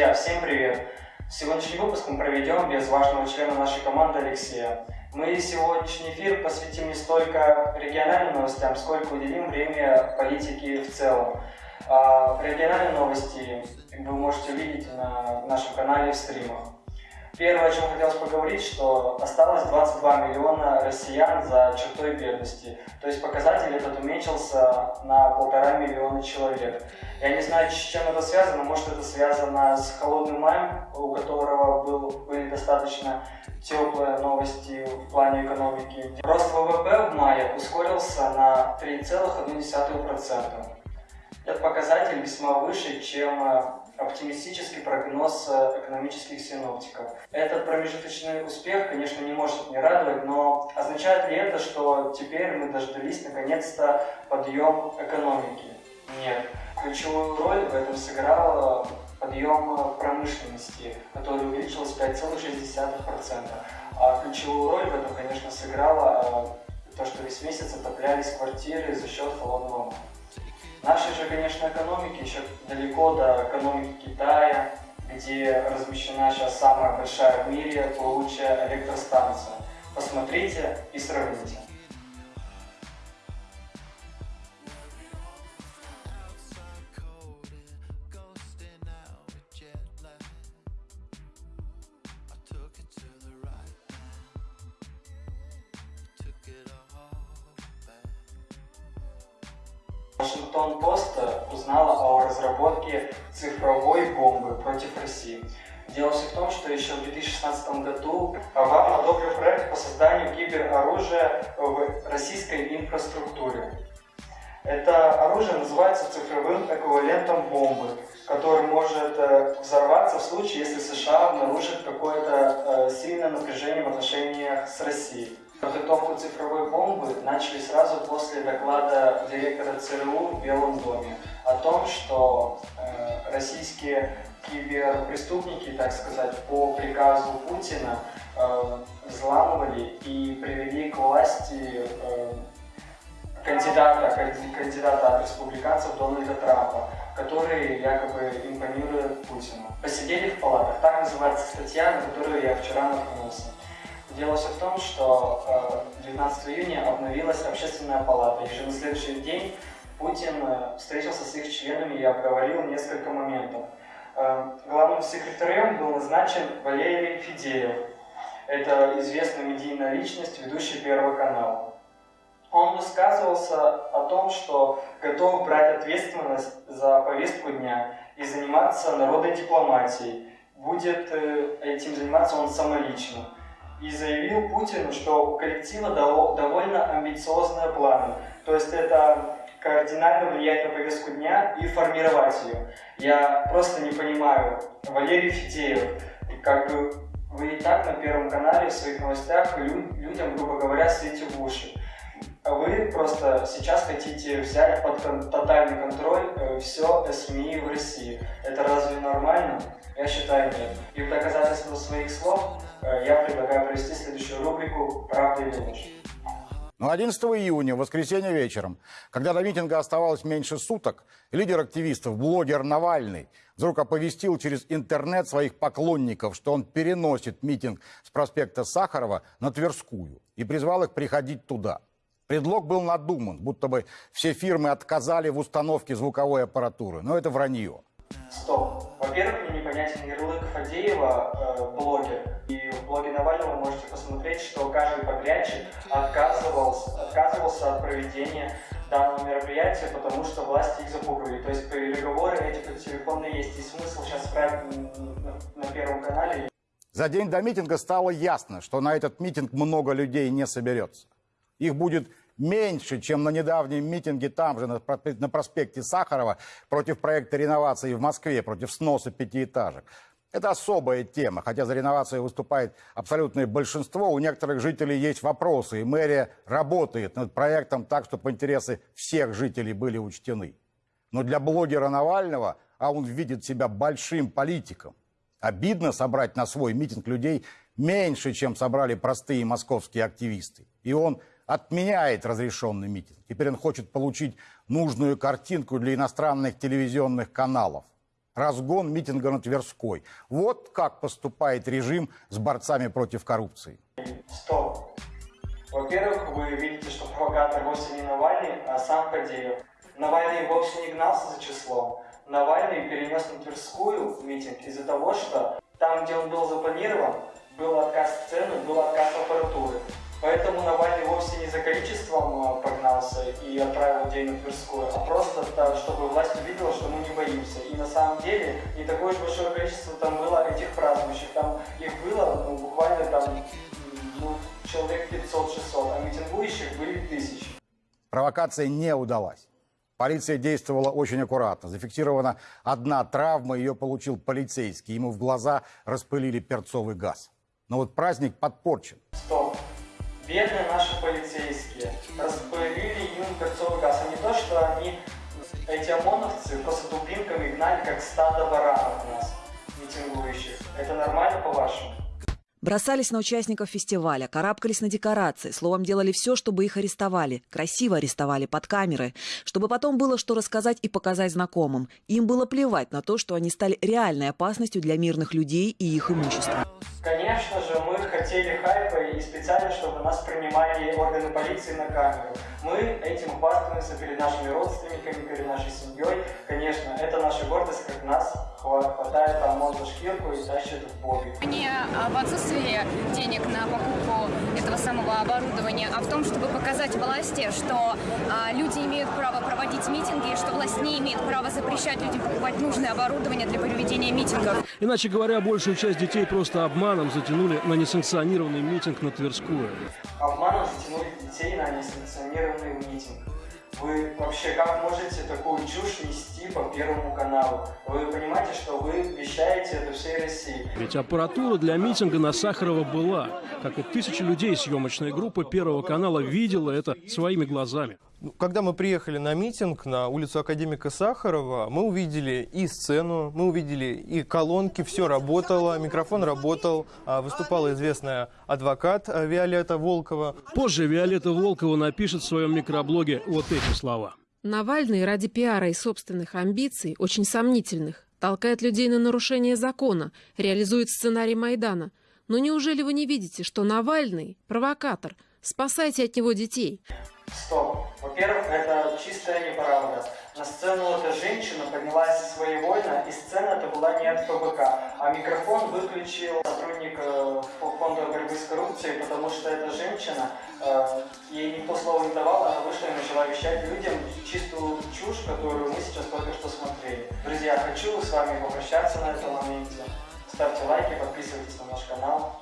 Друзья, всем привет! Сегодняшний выпуск мы проведем без важного члена нашей команды Алексея. Мы сегодняшний эфир посвятим не столько региональным новостям, сколько уделим время политике в целом. А региональные новости вы можете увидеть на нашем канале в стримах. Первое, о чем хотелось поговорить, что осталось 22 миллиона россиян за чертой бедности. То есть показатель этот уменьшился на полтора миллиона человек. Я не знаю, с чем это связано. Может, это связано с холодным маем, у которого был, были достаточно теплые новости в плане экономики. Рост ВВП в мае ускорился на 3,1%. Этот показатель весьма выше, чем оптимистический прогноз э, экономических синоптиков. Этот промежуточный успех, конечно, не может не радовать, но означает ли это, что теперь мы дождались наконец-то подъем экономики? Нет. Ключевую роль в этом сыграл подъем промышленности, который увеличился 5,6%. А ключевую роль в этом, конечно, сыграло э, то, что весь месяц отоплялись квартиры за счет холодного. Нашей же, конечно, экономики еще далеко до экономики Китая, где размещена сейчас самая большая в мире плавучая электростанция. Посмотрите и сравните. Вашингтон-Пост узнала о разработке цифровой бомбы против России. Дело все в том, что еще в 2016 году Обама одобрил проект по созданию кибероружия в российской инфраструктуре. Это оружие называется цифровым эквивалентом бомбы, который может э, взорваться в случае, если США обнаружит какое-то э, сильное напряжение в отношениях с Россией. Подготовку цифровой бомбы начали сразу после доклада директора ЦРУ в Белом доме о том, что э, российские киберпреступники, так сказать, по приказу Путина э, взламывали и привели к власти э, кандидата, кандидата от республиканцев Дональда Трампа, который якобы импонирует Путину. Посидели в палатах, так называется статья, на которую я вчера наткнулся. Дело все в том, что 19 э, июня обновилась общественная палата, и уже на следующий день Путин э, встретился с их членами и обговорил несколько моментов. Э, главным секретарем был назначен Валерий Фидеев. Это известная медийная личность, ведущий Первого канала. Он высказывался о том, что готов брать ответственность за повестку дня и заниматься народной дипломатией. Будет этим заниматься он самолично и заявил Путину, что у коллектива довольно амбициозные планы. То есть это кардинально влиять на повестку дня и формировать ее. Я просто не понимаю, Валерий Фитеев, как бы вы и так на Первом канале в своих новостях людям, грубо говоря, светите в уши. А вы просто сейчас хотите взять под тотальный контроль э, все СМИ в России. Это разве нормально? Я считаю, нет. И в доказательство своих слов Э, я предлагаю провести следующую рубрику «Правда или ложь». Но 11 июня, в воскресенье вечером, когда до митинга оставалось меньше суток, лидер активистов, блогер Навальный, вдруг оповестил через интернет своих поклонников, что он переносит митинг с проспекта Сахарова на Тверскую и призвал их приходить туда. Предлог был надуман, будто бы все фирмы отказали в установке звуковой аппаратуры, но это вранье. Стоп. Во-первых, мне непонятен ярлык Фадеева, э, блогер, и в блоге Навального вы можете посмотреть, что каждый подрядчик отказывался, отказывался от проведения данного мероприятия, потому что власти их запугивали. То есть переговоры эти по телефону есть. И смысл сейчас править на, на Первом канале. За день до митинга стало ясно, что на этот митинг много людей не соберется. Их будет меньше, чем на недавнем митинге там же, на проспекте Сахарова, против проекта реновации в Москве, против сноса пятиэтажек. Это особая тема. Хотя за реновацию выступает абсолютное большинство, у некоторых жителей есть вопросы, и мэрия работает над проектом так, чтобы интересы всех жителей были учтены. Но для блогера Навального, а он видит себя большим политиком, обидно собрать на свой митинг людей меньше, чем собрали простые московские активисты. И он отменяет разрешенный митинг. Теперь он хочет получить нужную картинку для иностранных телевизионных каналов. разгон митинга на Тверской. Вот как поступает режим с борцами против коррупции. Стоп. Во-первых, вы видите, что провокатор вовсе не Навальный, а сам Кадеев. Навальный вовсе не гнался за числом. Навальный перенес на Тверскую митинг из-за того, что там, где он был запланирован, был отказ сцены, был отказ аппаратуры. Поэтому Навальный вовсе не за количеством а, погнался и отправил людей на Тверскую, а просто так, чтобы власть увидела, что мы не боимся. И на самом деле не такое уж большое количество там было этих празднующих. Там их было ну, буквально там ну, человек 500-600, а митингующих были тысячи. Провокация не удалась. Полиция действовала очень аккуратно. Зафиксирована одна травма, ее получил полицейский. Ему в глаза распылили перцовый газ. Но вот праздник подпорчен. Бедные наши полицейские распылили им перцовый газ. А не то, что они, эти ОМОНовцы, просто дубинками гнали, как стадо баранов нас, митингующих. Это нормально, по-вашему? Бросались на участников фестиваля, карабкались на декорации, словом, делали все, чтобы их арестовали. Красиво арестовали под камеры, чтобы потом было что рассказать и показать знакомым. Им было плевать на то, что они стали реальной опасностью для мирных людей и их имущества. Конечно же, мы хотели хайпа и специально, чтобы нас принимали органы полиции на камеру. Мы этим хвастаемся перед нашими родственниками, перед нашей семьей. Конечно, это наша гордость, как нас хватает ОМОН за шкирку и тащит в боги. Не в отсутствии денег на покупку этого самого оборудования, а в том, чтобы показать власти, что а, люди имеют право проводить митинги, и что власть не имеет права запрещать людям покупать нужное оборудование для проведения митингов. Иначе говоря, большую часть детей просто обманом затянули на несанкционированный митинг на Тверскую. Обманом затянули детей на несанкционированный митинг. Вы вообще как можете такую чушь нести по Первому каналу? Вы понимаете, что вы вещаете это всей России? Ведь аппаратура для митинга на Сахарова была. Как и тысячи людей съемочной группы Первого канала видела это своими глазами. Ну, когда мы приехали на митинг на улицу Академика Сахарова, мы увидели и сцену, мы увидели и колонки, все работало, микрофон работал, а, выступала известная адвокат а, Виолетта Волкова. Позже Виолетта Волкова напишет в своем микроблоге вот эти слова. Навальный ради пиара и собственных амбиций, очень сомнительных, толкает людей на нарушение закона, реализует сценарий Майдана. Но неужели вы не видите, что Навальный – провокатор? Спасайте от него детей. Стоп. Во-первых, это чистая неправда. На сцену эта женщина поднялась своевольно, и сцена это была не от ФБК, а микрофон выключил сотрудник э, фонда борьбы с коррупцией, потому что эта женщина, э, ей никто слова не давал, она вышла и начала вещать людям чистую чушь, которую мы сейчас только что смотрели. Друзья, хочу с вами попрощаться на этом моменте. Ставьте лайки, подписывайтесь на наш канал.